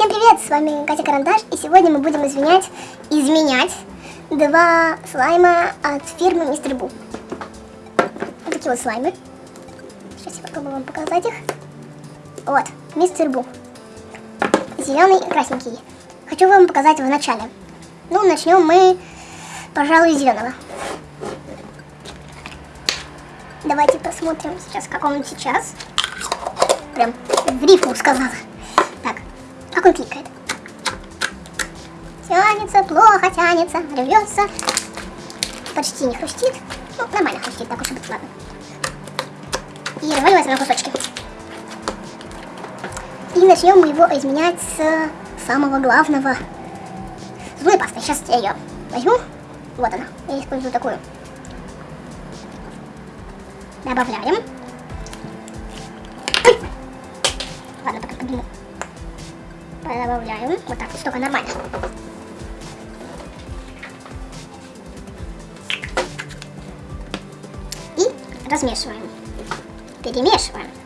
Всем привет, с вами Катя Карандаш, и сегодня мы будем изменять, изменять два слайма от фирмы Мистер Бу. Вот такие вот слаймы. Сейчас я попробую вам показать их. Вот, Мистер Бу. Зеленый и красненький. Хочу вам показать в начале. Ну, начнем мы, пожалуй, зеленого. Давайте посмотрим сейчас, как он сейчас. Прям в рифму сказала. Как он кликает. Тянется, плохо тянется, рвется. Почти не хрустит. Ну, нормально хрустит, так уж и быть, ладно. И разваливается на кусочки. И начнем мы его изменять с самого главного. Зубной пастой. Сейчас я ее возьму. Вот она. Я использую такую. Добавляем. Добавляем. Вот так, столько нормально. И размешиваем. Перемешиваем.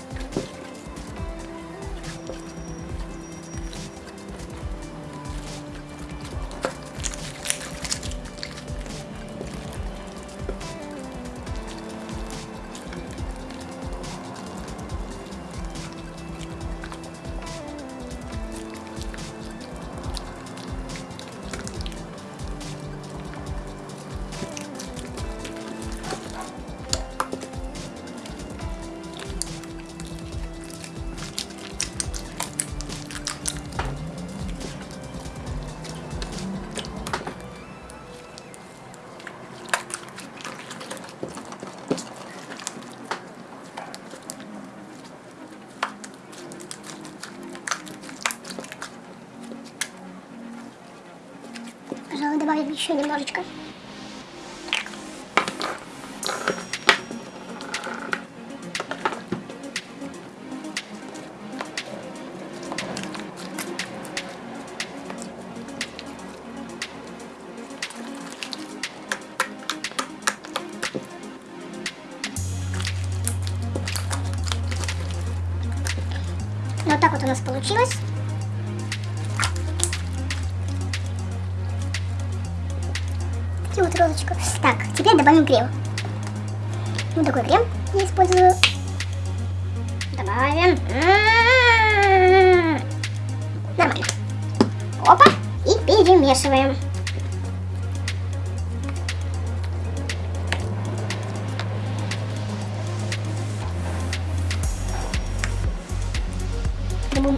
Еще немножечко. Вот так вот у нас получилось. Добавим крем. Вот такой крем я использую. Добавим. М-м-м. Нормально. Опа. И перемешиваем.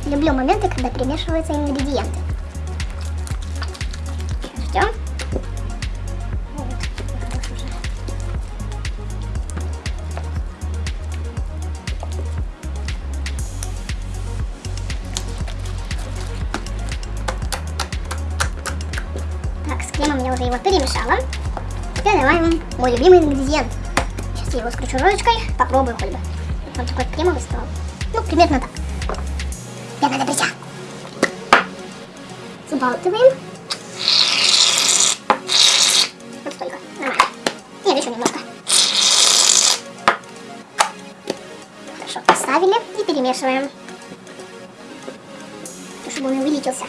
Люблю моменты, когда перемешиваются ингредиенты. Я розочкой, попробую хоть бы. Он такой кремовый стал. Ну, примерно так. Пена для бритья. Забалтываем. Вот столько. Нормально. Нет, еще немножко. Хорошо, поставили и перемешиваем. Чтобы он увеличился.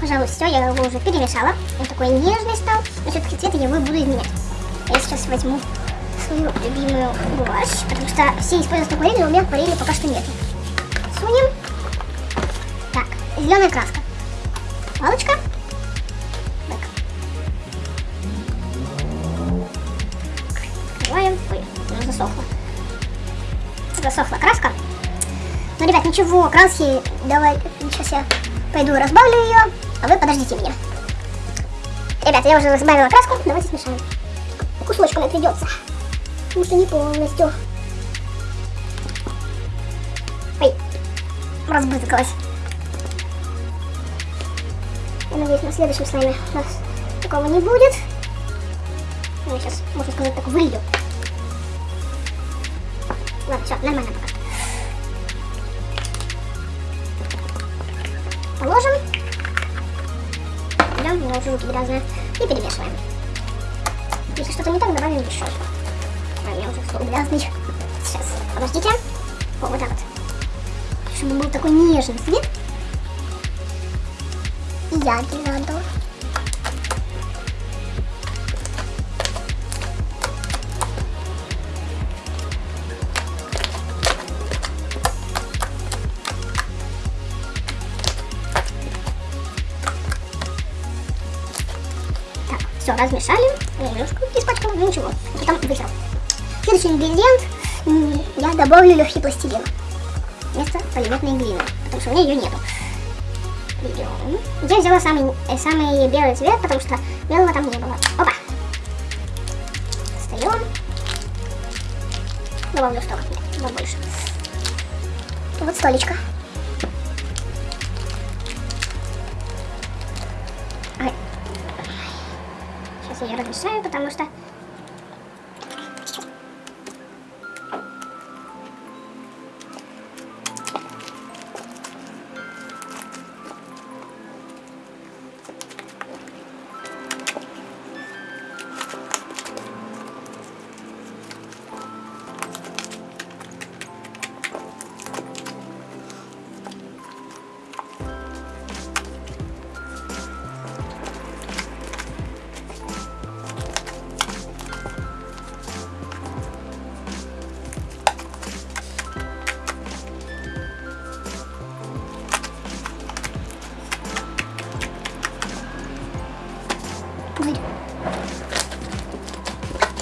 Пожалуй, все, я его уже перемешала. Он такой нежный стал, но все-таки цвет я его буду изменять. Я сейчас возьму свою любимую гуашь, потому что все используют акварель, но у меня акварели пока что нет. Сунем. Так, зеленая краска. Палочка. Открываем. Ой, она засохла. Засохла краска. Ну, ребят, ничего, краски, давай, сейчас я пойду разбавлю ее, а вы подождите меня. Ребят, я уже разбавила краску, давайте смешаем. Кусочками придется, потому что не полностью. Ой, разбрызгалась. Я надеюсь, на следующем слайме у нас Такого не будет. Ну, сейчас, можно сказать, так вылью. Ладно, все, нормально пока. Положим. Меня уже руки грязные. И перемешиваем. Если что-то не так, добавим еще. А меня уже стол грязный. Сейчас, подождите. О, вот так вот. Чтобы был такой нежный цвет. И яркий заодно. Все, размешали. Я немножко испачкала, но ничего. Потом вытерл. Следующий ингредиент я добавлю легкий пластилин вместо полиметной глины, потому что у меня ее нету. Я взяла самый, э, самый белый цвет, потому что белого там не было. Опа! Достаем. Добавлю столько, нет, вот больше. Вот столечко.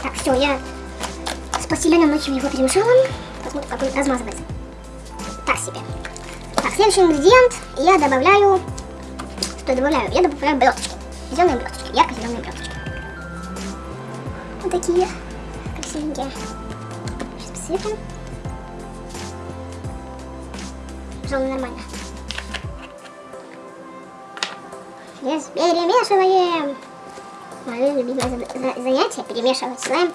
Так, все, я с пластилином ночью его перемешала. Посмотрим, как он размазывается. Так себе. Так, следующий ингредиент я добавляю... Что я добавляю? Я добавляю блесточки. Зеленые блесточки, ярко-зеленые блесточки. Вот такие красивенькие. Сейчас посыпем. Пожалуй, нормально. Сейчас перемешиваем. Мое любимое за- за- занятие перемешивать слайм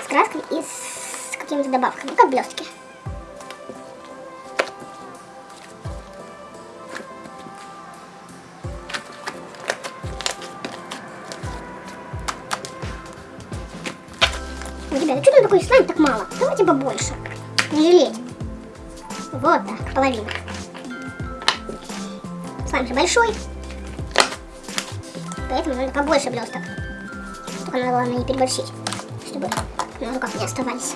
с краской и с какими-то добавками, ну, как блестки. Ой, ребята, что там такой слайм так мало? Давайте побольше. Не жалеть. Вот так, половина. Слайм же большой. Поэтому надо побольше блесток. Надо главное не переборщить, чтобы на руках не оставались.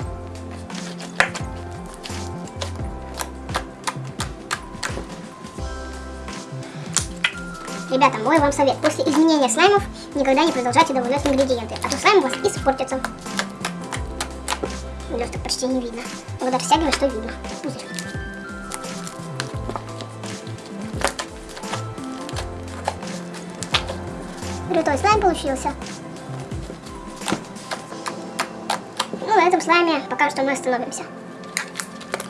Ребята, мой вам совет. После изменения слаймов никогда не продолжайте добавлять ингредиенты, а то слайм у вас испортится. Блесток почти не видно. Но когда растягиваешь, то видно. Пузырь. Крутой слайм получился. Этом слайме пока что мы остановимся.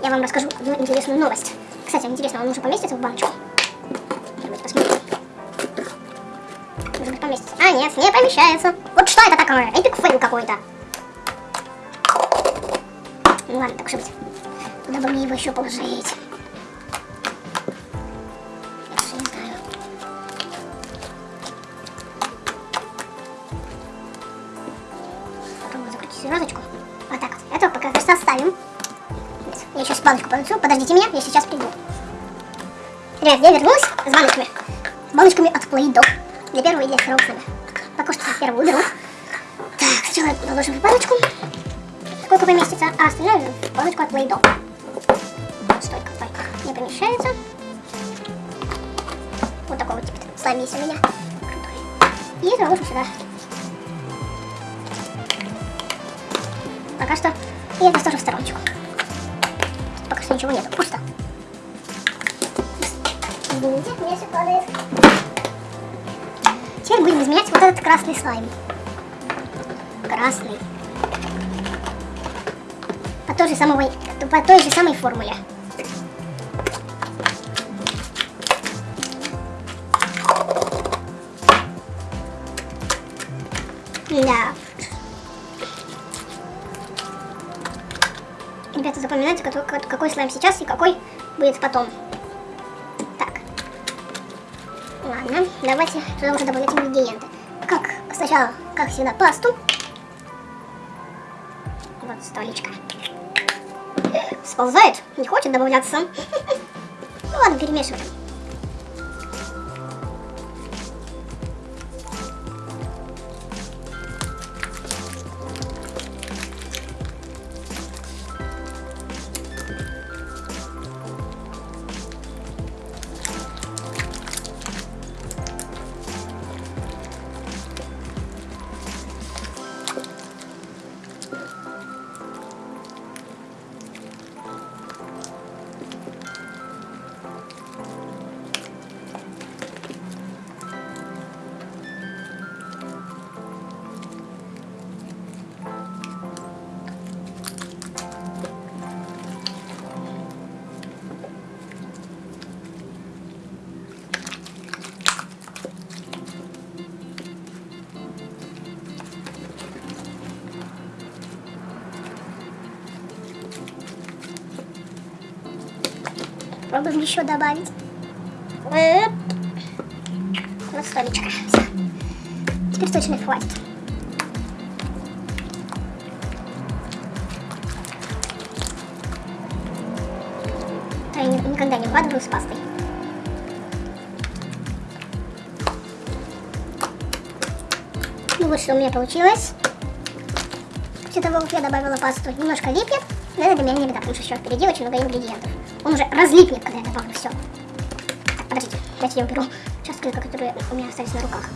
Я вам расскажу одну интересную новость. Кстати, интересно, он уже поместится в баночку? Давайте посмотрим. Может быть, поместится. А, нет, не помещается. Вот что это такое? Epic fail какой-то. Ну ладно, так уж и быть. Куда бы мне его еще положить? Баночку понесу. Подождите меня, я сейчас приду. Ребят, я вернулась с баночками. Баночками от Play-Doh. Для первого и для второго слоя. Пока что первую уберу. Так, сначала положим в баночку. Сколько поместится, а остальное в баночку от Play-Doh. Столько, только не помещается. Вот такой вот слайм есть у меня. Крутой. И заложим сюда. Пока что. И это тоже в стороночку. Ничего нету. Пусто. Извините, все падает. Теперь будем изменять вот этот красный слайм. Красный. По той же самой, по той же самой формуле. Да. Запоминайте, какой, какой слайм сейчас и какой будет потом. Так. Ладно, давайте туда уже добавлять ингредиенты. Как сначала, как всегда, пасту. Вот столичка. Сползает, не хочет добавляться. Ну ладно, перемешиваем. Попробуем еще добавить. Вот столечко. Все. Теперь точно хватит. Я никогда не укладываю с пастой. Ну вот что у меня получилось. После того, как я добавила пасту, немножко липнет, но это для меня не беда, потому что еще впереди очень много ингредиентов. Он уже разлипнет, когда я добавлю все. Подождите, давайте я уберу участки, которые у меня остались на руках.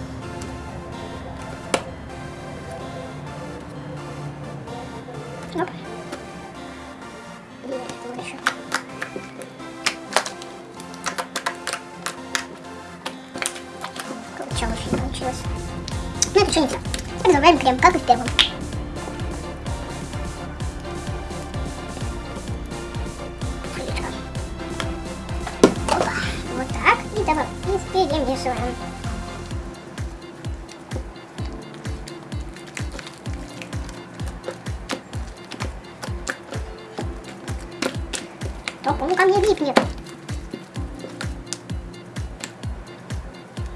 Оп. Получалось, получилось. Ну это что не так. Так добавим крем, как и в первом. Он ко мне липнет.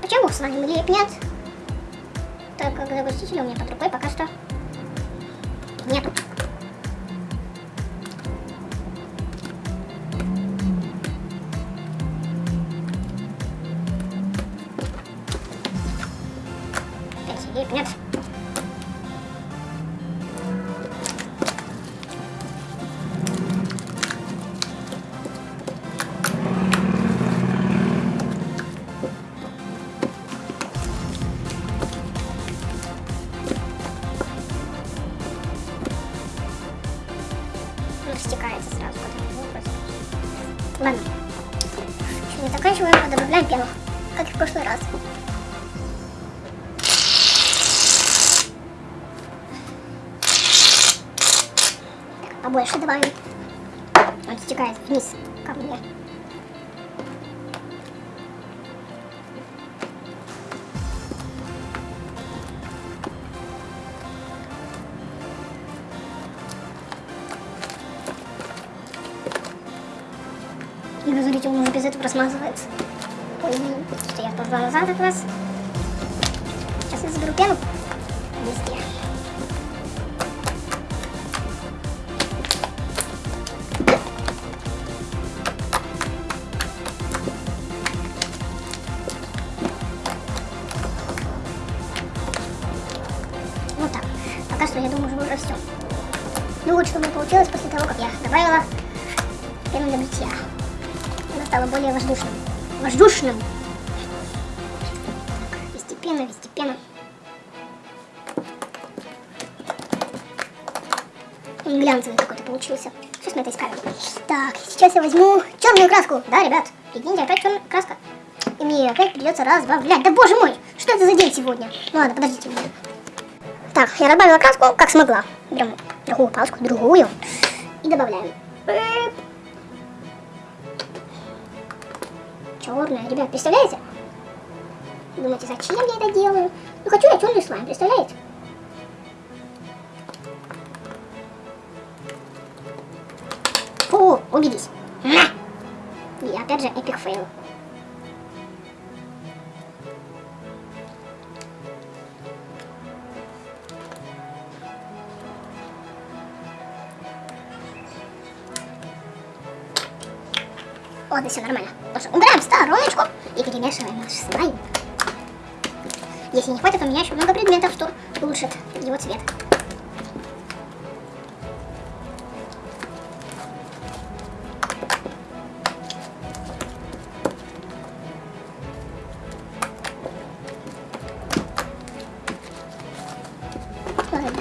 Почему с вами липнет? Так как загуститель у меня под рукой пока что нету. Стекается сразу. Ладно. Еще не заканчиваем, а добавляем пену, как и в прошлый раз. побольше добавим. Он стекает вниз ко мне. Размазывается. Ой, что я позвала назад от вас. Сейчас я заберу пену. Везде. Воздушным! Постепенно, постепенно. Глянцевый какой-то получился. Сейчас мы это искаем. Так, сейчас я возьму черную краску. Да, ребят, прикиньте, опять черная краска. И мне опять придется разбавлять. Да боже мой, что это за день сегодня? Ну ладно, подождите. Так, я добавила краску, как смогла. Берем другую палочку, другую. И добавляем. черная. Ребят, представляете? Думаете, зачем я это делаю? Ну, хочу я черный слайм, представляете? О, убедись. И опять же, epic fail. Вот, да все нормально. Тоже убираем стороночку и перемешиваем наш слайм. Если не хватит, у меня еще много предметов, что улучшит его цвет.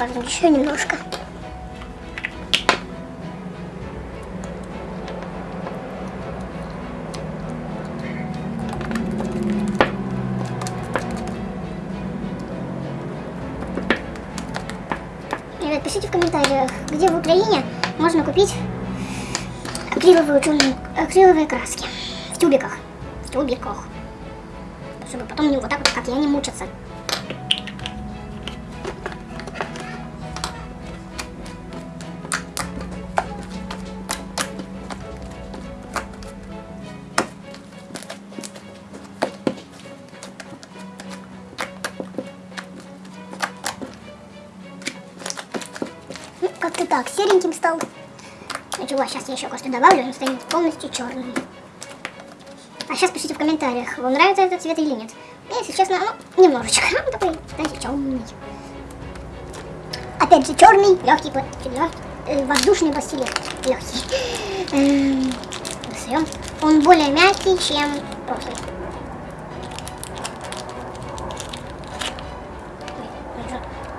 добавим еще немножко. Где в Украине можно купить акриловые, акриловые краски в тюбиках. В тюбиках. Чтобы потом не вот так вот, как я, не мучаться. Ничего, сейчас я еще кое-что добавлю, он станет полностью черным. А сейчас пишите в комментариях, вам нравится этот цвет или нет. Мне, если честно, ну, немножечко. Он такой, знаете, черный. Опять же, черный, легкий, легкий э, воздушный пластилин. Легкий. Эм, он более мягкий, чем прошлый.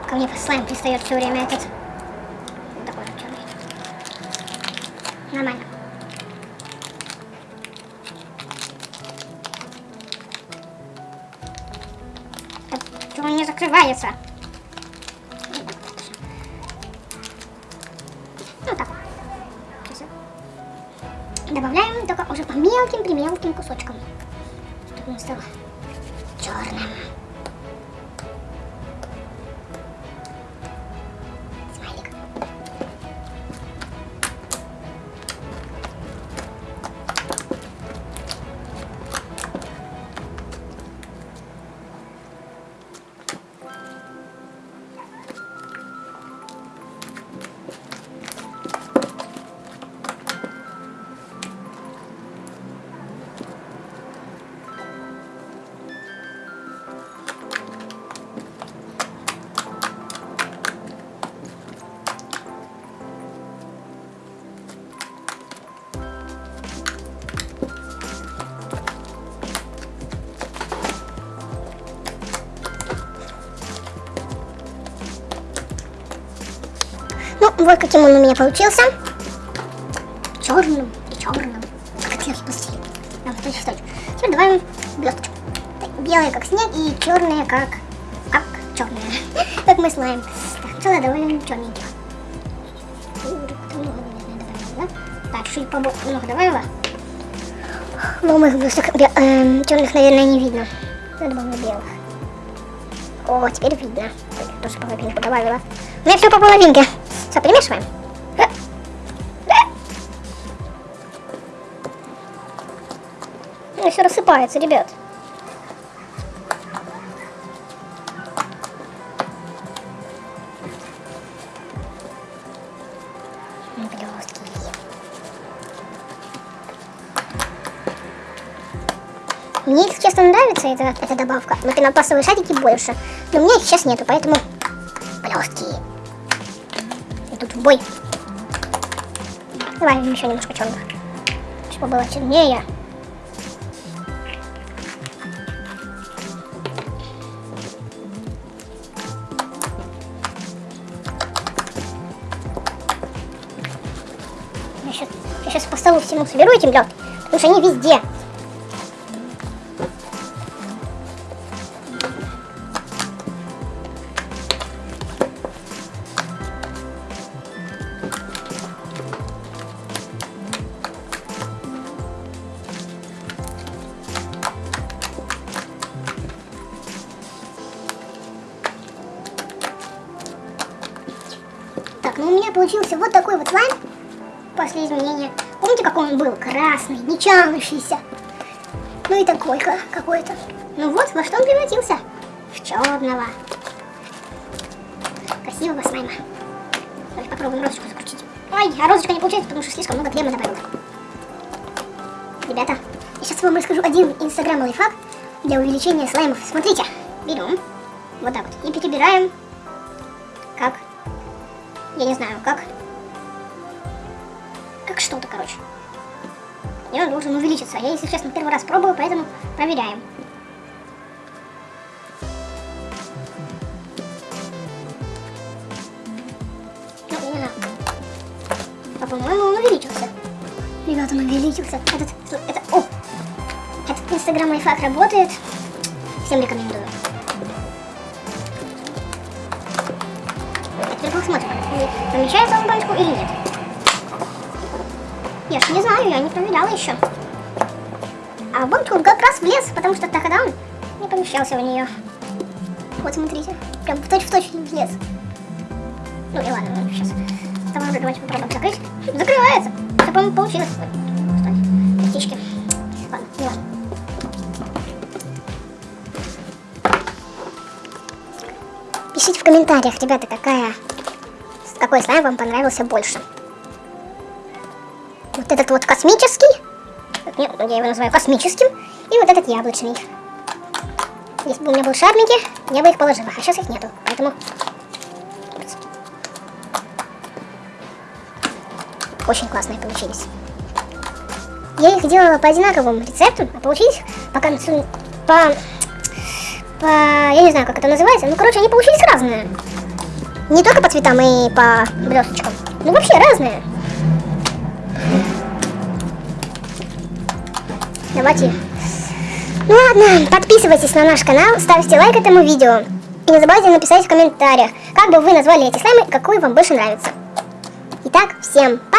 Ко мне слайм пристает все время этот. Нормально. Почему он не закрывается? Ну. Добавляем только уже по мелким-примелким кусочкам. Чтобы он стал Вот каким он у меня получился. Черным и черным. Точно, точно. Теперь добавим блесточку. Белые как снег и черные как... Как черные. как мы слайм. Так, сначала добавим черненьких. Так, чуть побольше много добавила. Но моих блесток э, черных, наверное, не видно. Я добавлю белых. О, теперь видно. Тоже половинку добавила. У меня все по половинке. Все, перемешиваем. Ну, все рассыпается, ребят. Мне, если честно, нравится эта, эта добавка. Но пенопластовые шарики больше. Но у меня их сейчас нету, поэтому блестки бой. Давай еще немножко черного. Чтобы было чернее. Я сейчас, я сейчас по столу всему соберу этим лед, потому что они везде. Был? Красный, не тянущийся. Ну и такой какой-то. Ну вот, во что он превратился? В черного. Красивого слайма. Давайте попробуем розочку закрутить. Ой, а розочка не получается, потому что слишком много крема добавила. Ребята, я сейчас вам расскажу один инстаграм лайфхак для увеличения слаймов. Смотрите, берем вот так вот и перебираем как, я не знаю, как, как что-то, короче. И он должен увеличиться. Я, если честно, первый раз пробую, поэтому проверяем. Ну, не знаю. А по-моему, он увеличился. Ребята, он увеличился. Этот, это, о! Этот инстаграм лайфхак работает. Всем рекомендую. А теперь посмотрим, помещается он баночку или нет. Я ж не знаю, я не проверяла еще. А в баночку он как раз влез, потому что тогда он не помещался в нее. Вот смотрите, прям в точь-в-точь -точь влез. Ну и ладно, ну, сейчас. Давай уже давайте попробуем закрыть. Закрывается. Это, по-моему, получилось. Стой, птички. Ладно, не важно. Пишите в комментариях, ребята, какая, какой слайм вам понравился больше. Этот вот космический, я его называю космическим, и вот этот яблочный. Если бы у меня был шармики, я бы их положила, а сейчас их нету, поэтому... Очень классные получились. Я их делала по одинаковым рецептам, а получились по концу... по по... Я не знаю, как это называется. Ну, короче, они получились разные. Не только по цветам и по блесточкам. Ну, вообще разные. Давайте. Ну ладно, подписывайтесь на наш канал, ставьте лайк этому видео. И не забывайте написать в комментариях, как бы вы назвали эти слаймы, какой вам больше нравится. Итак, всем пока!